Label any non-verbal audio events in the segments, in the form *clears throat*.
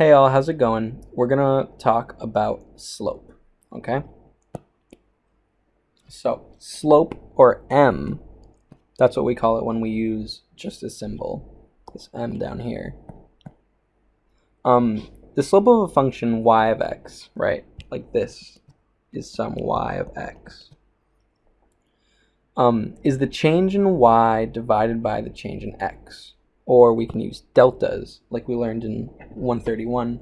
Hey all, how's it going? We're gonna talk about slope, okay? So, slope or m, that's what we call it when we use just a symbol, this m down here. Um, the slope of a function y of x, right, like this, is some y of x, um, is the change in y divided by the change in x. Or we can use deltas, like we learned in 131,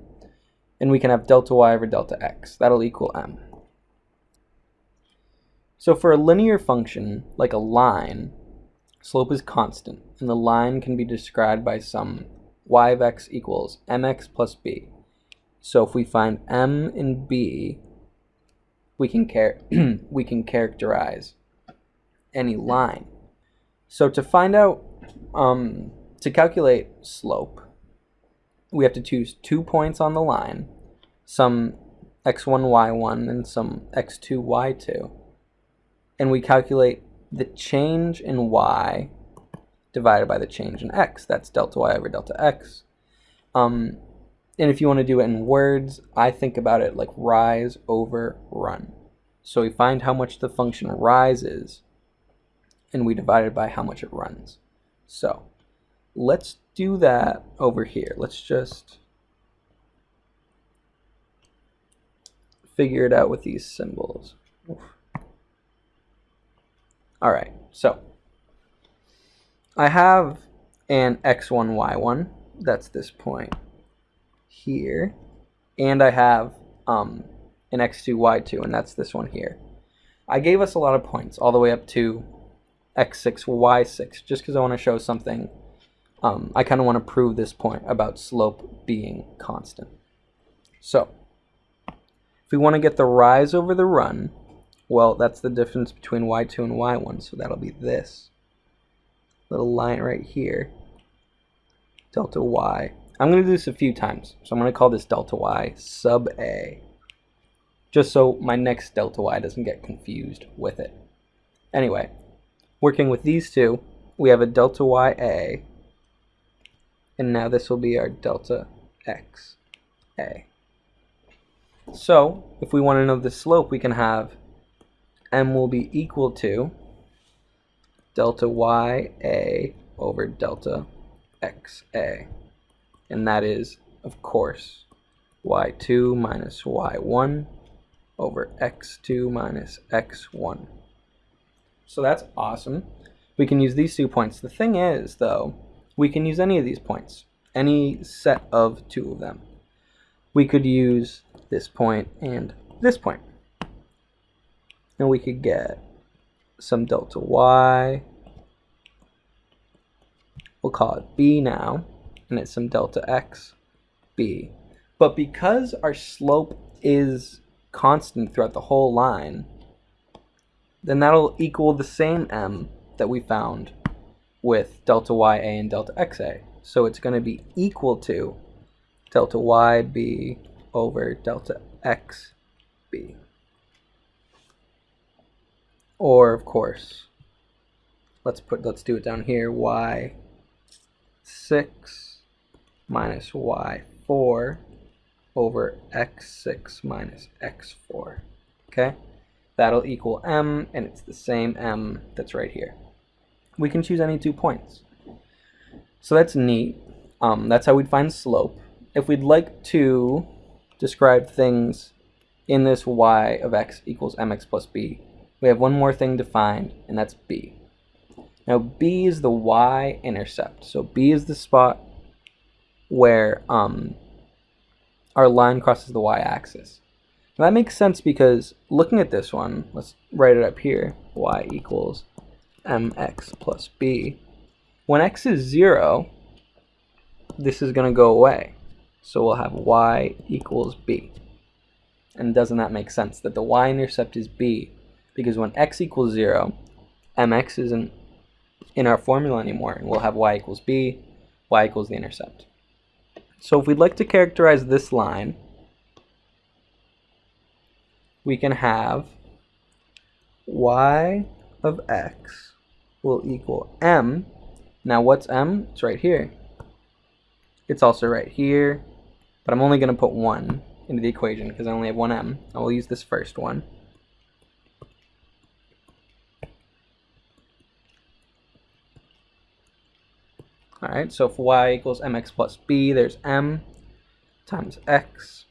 and we can have delta y over delta x. That'll equal m. So for a linear function, like a line, slope is constant, and the line can be described by some y of x equals mx plus b. So if we find m and b, we can, char *clears throat* we can characterize any line. So to find out, um, to calculate slope, we have to choose two points on the line, some x1, y1, and some x2, y2 and we calculate the change in y divided by the change in x. That's delta y over delta x. Um, and if you want to do it in words, I think about it like rise over run. So we find how much the function rises, and we divide it by how much it runs. So let's do that over here. Let's just figure it out with these symbols. Oof. All right, so I have an x1, y1, that's this point here, and I have um, an x2, y2, and that's this one here. I gave us a lot of points, all the way up to x6, y6, just because I want to show something. Um, I kind of want to prove this point about slope being constant. So, if we want to get the rise over the run, well, that's the difference between y2 and y1, so that'll be this little line right here, delta y. I'm going to do this a few times, so I'm going to call this delta y sub a, just so my next delta y doesn't get confused with it. Anyway, working with these two, we have a delta y a, and now this will be our delta x a. So, if we want to know the slope, we can have m will be equal to delta y a over delta x a. And that is, of course, y2 minus y1 over x2 minus x1. So that's awesome. We can use these two points. The thing is, though, we can use any of these points, any set of two of them. We could use this point and this point and we could get some delta y. We'll call it b now, and it's some delta x b. But because our slope is constant throughout the whole line, then that'll equal the same m that we found with delta ya and delta xa. So it's going to be equal to delta yb over delta xb. Or, of course, let's put let's do it down here, y 6 minus y4 over x6 minus x4. Okay? That'll equal m, and it's the same m that's right here. We can choose any two points. So that's neat. Um, that's how we'd find slope. If we'd like to describe things in this y of x equals mx plus b, we have one more thing to find, and that's B. Now B is the y-intercept. So B is the spot where um, our line crosses the y-axis. That makes sense because looking at this one, let's write it up here, y equals mx plus b. When x is 0, this is going to go away. So we'll have y equals b. And doesn't that make sense that the y-intercept is b because when x equals 0, mx isn't in our formula anymore, and we'll have y equals b, y equals the intercept. So if we'd like to characterize this line, we can have y of x will equal m. Now what's m? It's right here. It's also right here, but I'm only going to put 1 into the equation because I only have one m. I will use this first one. Alright, so if y equals mx plus b, there's m times x,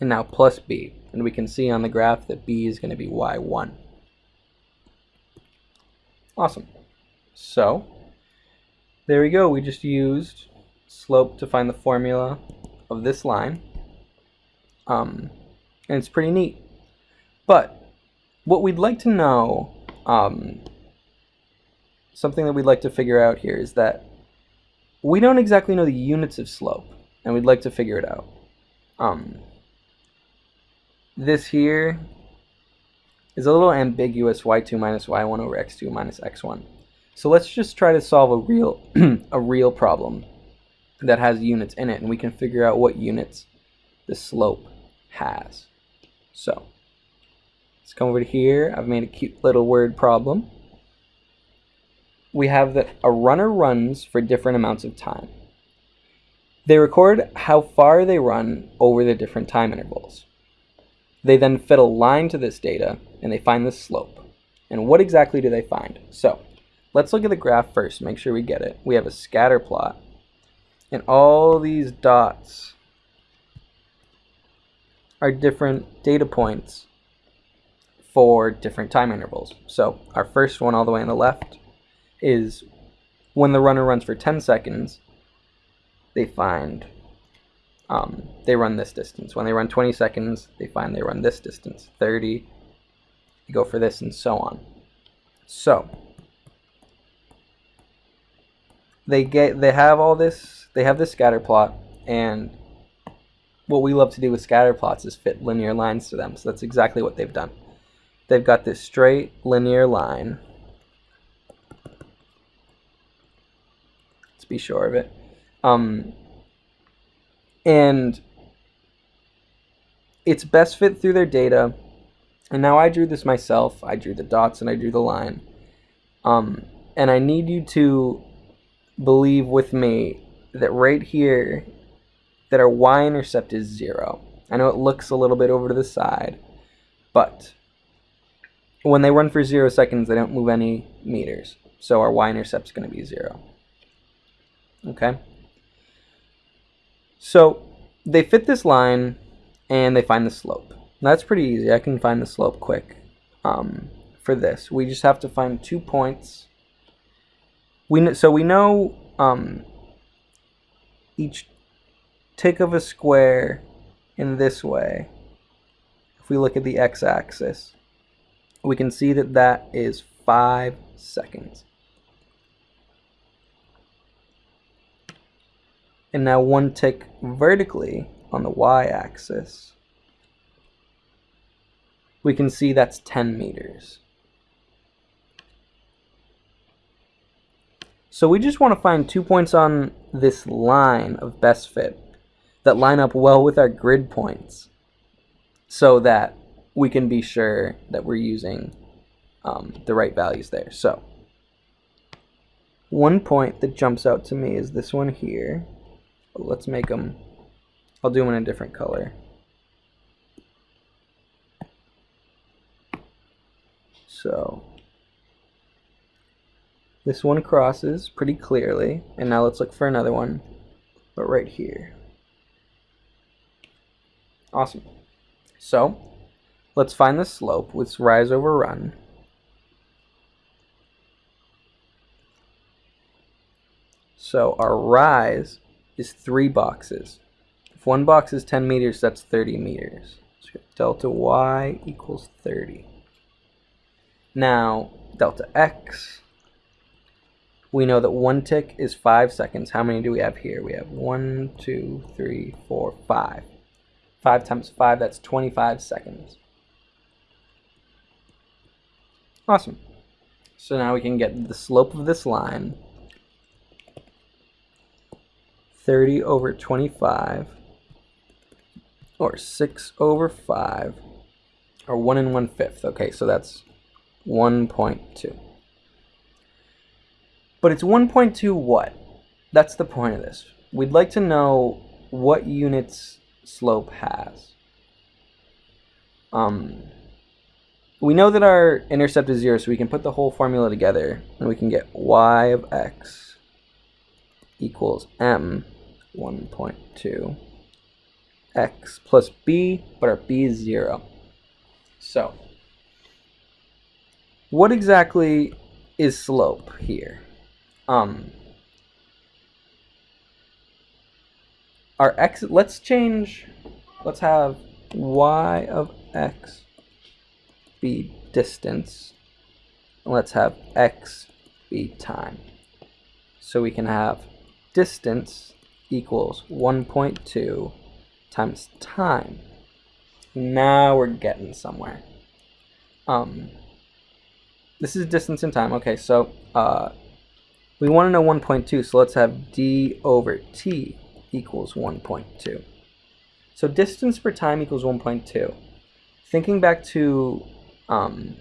and now plus b. And we can see on the graph that b is going to be y1. Awesome. So, there we go. We just used slope to find the formula of this line. Um, and it's pretty neat. But what we'd like to know, um, something that we'd like to figure out here is that we don't exactly know the units of slope, and we'd like to figure it out. Um, this here is a little ambiguous y2 minus y1 over x2 minus x1. So let's just try to solve a real, *clears throat* a real problem that has units in it, and we can figure out what units the slope has. So let's come over to here. I've made a cute little word problem. We have that a runner runs for different amounts of time. They record how far they run over the different time intervals. They then fit a line to this data and they find the slope. And what exactly do they find? So let's look at the graph first, make sure we get it. We have a scatter plot and all these dots are different data points for different time intervals. So our first one all the way on the left is when the runner runs for 10 seconds, they find um, they run this distance. When they run 20 seconds, they find they run this distance. 30, you go for this, and so on. So they get they have all this. They have this scatter plot, and what we love to do with scatter plots is fit linear lines to them. So that's exactly what they've done. They've got this straight linear line. Let's be sure of it. Um, and it's best fit through their data. And now I drew this myself. I drew the dots and I drew the line. Um, and I need you to believe with me that right here that our y-intercept is 0. I know it looks a little bit over to the side, but when they run for 0 seconds, they don't move any meters. So our y-intercept is going to be 0. Okay? So they fit this line, and they find the slope. That's pretty easy. I can find the slope quick um, for this. We just have to find two points. We So we know um, each tick of a square in this way, if we look at the x-axis, we can see that that is 5 seconds. And now one tick vertically on the y-axis, we can see that's 10 meters. So we just want to find two points on this line of best fit that line up well with our grid points so that we can be sure that we're using um, the right values there. So one point that jumps out to me is this one here. Let's make them, I'll do them in a different color. So this one crosses pretty clearly, and now let's look for another one, but right here. Awesome. So, let's find the slope with rise over run. So our rise is three boxes. If one box is 10 meters, that's 30 meters. So delta y equals 30. Now, delta x, we know that one tick is five seconds. How many do we have here? We have one, two, three, four, five. 5 times 5, that's 25 seconds. Awesome. So now we can get the slope of this line. 30 over 25, or 6 over 5, or 1 and 1 fifth. Okay, so that's 1.2. But it's 1.2 what? That's the point of this. We'd like to know what units slope has. Um, we know that our intercept is 0, so we can put the whole formula together, and we can get y of x equals m 1.2 x plus b, but our b is 0. So, what exactly is slope here? Um, our x, let's change, let's have y of x be distance. Let's have x be time. So we can have distance equals 1.2 times time. Now we're getting somewhere. Um, this is distance and time. Okay, so uh, we want to know 1.2, so let's have d over t equals 1.2. So distance per time equals 1.2. Thinking back to um,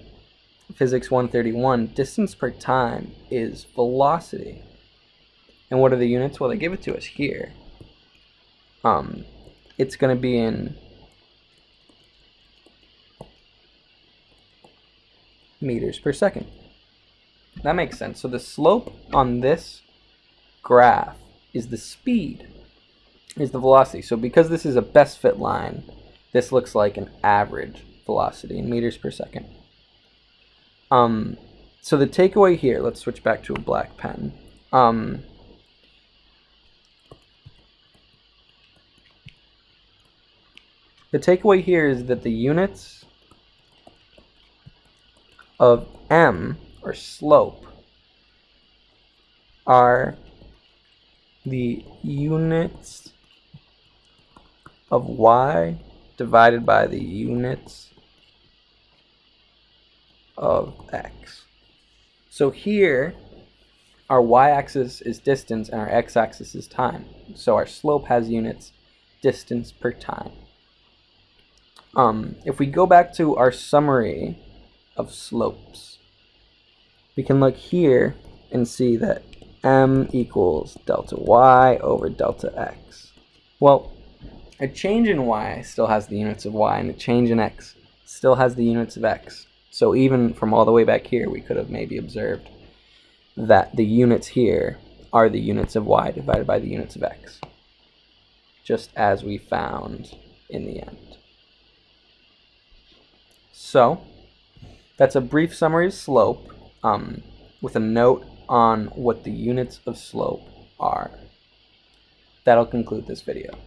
physics 131, distance per time is velocity. And what are the units? Well, they give it to us here. Um, it's going to be in meters per second. That makes sense. So the slope on this graph is the speed, is the velocity. So because this is a best fit line, this looks like an average velocity in meters per second. Um, so the takeaway here, let's switch back to a black pen. Um, the takeaway here is that the units of m, or slope, are the units of y divided by the units of x. So here, our y-axis is distance and our x-axis is time. So our slope has units distance per time. Um, if we go back to our summary of slopes, we can look here and see that m equals delta y over delta x. Well, a change in y still has the units of y, and a change in x still has the units of x. So even from all the way back here, we could have maybe observed that the units here are the units of y divided by the units of x, just as we found in the end. So that's a brief summary of slope um, with a note on what the units of slope are. That'll conclude this video.